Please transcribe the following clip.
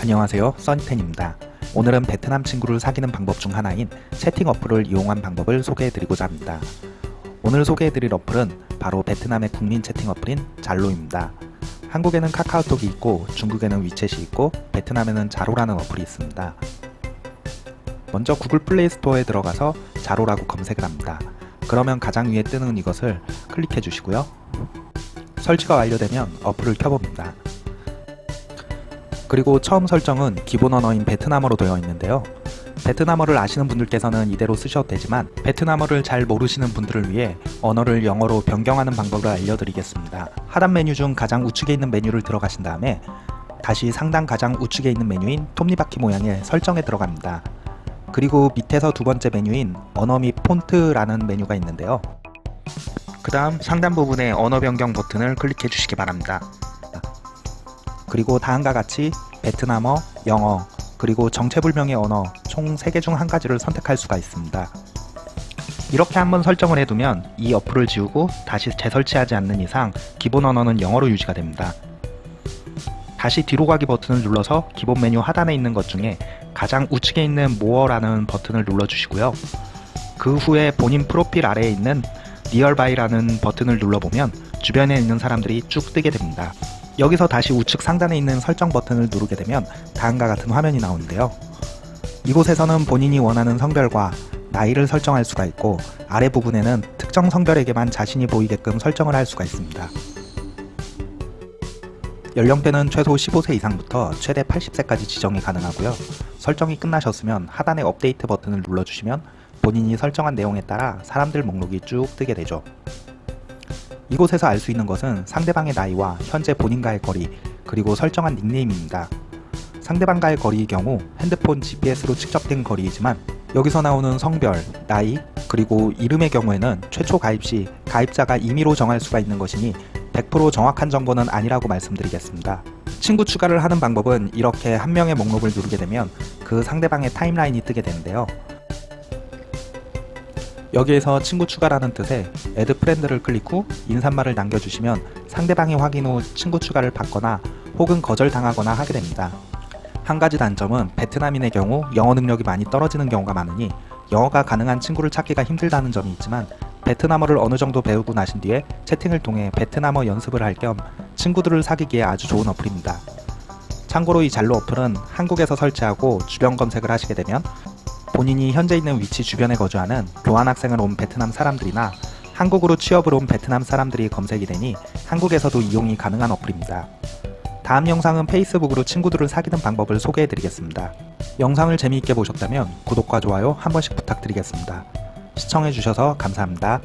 안녕하세요. 써니텐입니다. 오늘은 베트남 친구를 사귀는 방법 중 하나인 채팅 어플을 이용한 방법을 소개해드리고자 합니다. 오늘 소개해드릴 어플은 바로 베트남의 국민 채팅 어플인 잘로입니다. 한국에는 카카오톡이 있고 중국에는 위챗이 있고 베트남에는 자로라는 어플이 있습니다. 먼저 구글 플레이 스토어에 들어가서 자로라고 검색을 합니다. 그러면 가장 위에 뜨는 이것을 클릭해 주시고요. 설치가 완료되면 어플을 켜봅니다 그리고 처음 설정은 기본 언어인 베트남어로 되어 있는데요. 베트남어를 아시는 분들께서는 이대로 쓰셔도 되지만 베트남어를 잘 모르시는 분들을 위해 언어를 영어로 변경하는 방법을 알려드리겠습니다. 하단 메뉴 중 가장 우측에 있는 메뉴를 들어가신 다음에 다시 상단 가장 우측에 있는 메뉴인 톱니바퀴 모양의 설정에 들어갑니다. 그리고 밑에서 두 번째 메뉴인 언어 및 폰트라는 메뉴가 있는데요. 그 다음 상단 부분에 언어 변경 버튼을 클릭해 주시기 바랍니다. 그리고 다음과 같이 베트남어, 영어, 그리고 정체불명의 언어 총 3개 중 한 가지를 선택할 수가 있습니다. 이렇게 한번 설정을 해두면 이 어플을 지우고 다시 재설치하지 않는 이상 기본 언어는 영어로 유지가 됩니다. 다시 뒤로 가기 버튼을 눌러서 기본 메뉴 하단에 있는 것 중에 가장 우측에 있는 모어라는 버튼을 눌러주시고요. 그 후에 본인 프로필 아래에 있는 니얼바이라는 버튼을 눌러보면 주변에 있는 사람들이 쭉 뜨게 됩니다. 여기서 다시 우측 상단에 있는 설정 버튼을 누르게 되면 다음과 같은 화면이 나오는데요. 이곳에서는 본인이 원하는 성별과 나이를 설정할 수가 있고 아래 부분에는 특정 성별에게만 자신이 보이게끔 설정을 할 수가 있습니다. 연령대는 최소 15세 이상부터 최대 80세까지 지정이 가능하고요. 설정이 끝나셨으면 하단의 업데이트 버튼을 눌러주시면 본인이 설정한 내용에 따라 사람들 목록이 쭉 뜨게 되죠. 이곳에서 알 수 있는 것은 상대방의 나이와 현재 본인과의 거리 그리고 설정한 닉네임입니다. 상대방과의 거리의 경우 핸드폰 GPS로 측정된 거리이지만 여기서 나오는 성별, 나이, 그리고 이름의 경우에는 최초 가입 시 가입자가 임의로 정할 수가 있는 것이니 100% 정확한 정보는 아니라고 말씀드리겠습니다. 친구 추가를 하는 방법은 이렇게 한 명의 목록을 누르게 되면 그 상대방의 타임라인이 뜨게 되는데요. 여기에서 친구 추가라는 뜻의 add friend를 클릭 후 인사말을 남겨주시면 상대방이 확인 후 친구 추가를 받거나 혹은 거절당하거나 하게 됩니다. 한 가지 단점은 베트남인의 경우 영어 능력이 많이 떨어지는 경우가 많으니 영어가 가능한 친구를 찾기가 힘들다는 점이 있지만 베트남어를 어느 정도 배우고 나신 뒤에 채팅을 통해 베트남어 연습을 할 겸 친구들을 사귀기에 아주 좋은 어플입니다. 참고로 이 잘로 어플은 한국에서 설치하고 주변 검색을 하시게 되면 본인이 현재 있는 위치 주변에 거주하는 교환학생을 온 베트남 사람들이나 한국으로 취업을 온 베트남 사람들이 검색이 되니 한국에서도 이용이 가능한 어플입니다. 다음 영상은 페이스북으로 친구들을 사귀는 방법을 소개해드리겠습니다. 영상을 재미있게 보셨다면 구독과 좋아요 한 번씩 부탁드리겠습니다. 시청해주셔서 감사합니다.